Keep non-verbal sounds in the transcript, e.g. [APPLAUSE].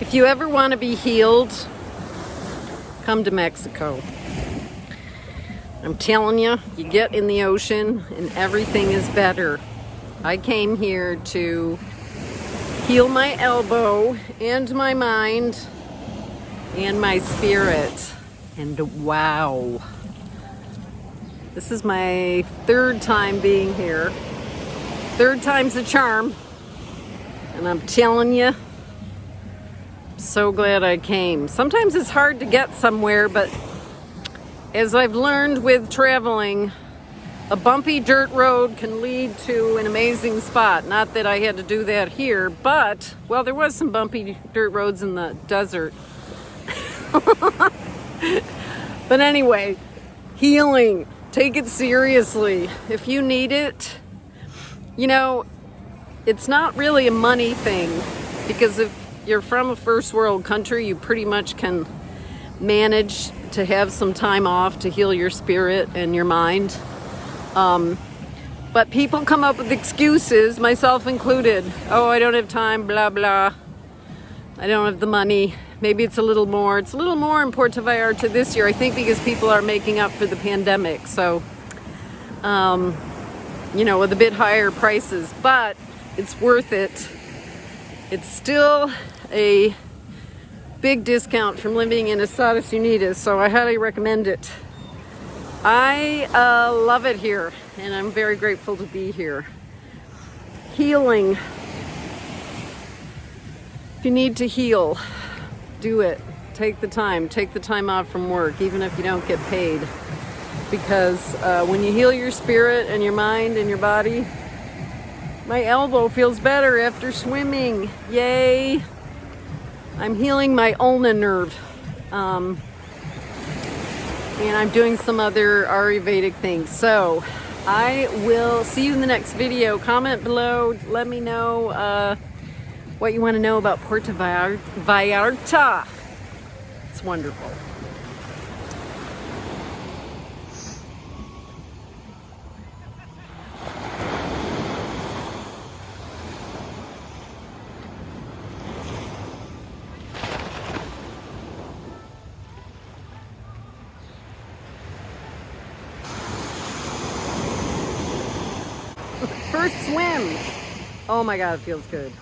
If you ever want to be healed, come to Mexico. I'm telling you, you get in the ocean and everything is better. I came here to heal my elbow and my mind and my spirit. And wow. This is my third time being here. Third time's a charm. And I'm telling you, so glad I came. Sometimes it's hard to get somewhere, but as I've learned with traveling, a bumpy dirt road can lead to an amazing spot. Not that I had to do that here, but, well, there was some bumpy dirt roads in the desert. [LAUGHS] but anyway, healing. Take it seriously. If you need it, you know, it's not really a money thing because if you're from a first world country, you pretty much can manage to have some time off to heal your spirit and your mind. Um, but people come up with excuses, myself included. Oh, I don't have time, blah, blah. I don't have the money. Maybe it's a little more. It's a little more in Puerto Vallarta this year, I think because people are making up for the pandemic. So, um, you know, with a bit higher prices, but it's worth it. It's still a big discount from living in Estados Unidos, so I highly recommend it. I uh, love it here, and I'm very grateful to be here. Healing. If you need to heal, do it. Take the time. Take the time off from work, even if you don't get paid. Because uh, when you heal your spirit and your mind and your body, my elbow feels better after swimming. Yay! I'm healing my ulna nerve. Um, and I'm doing some other Ayurvedic things. So I will see you in the next video. Comment below. Let me know uh, what you want to know about Puerto Vallarta. It's wonderful. First swim. Oh my God, it feels good.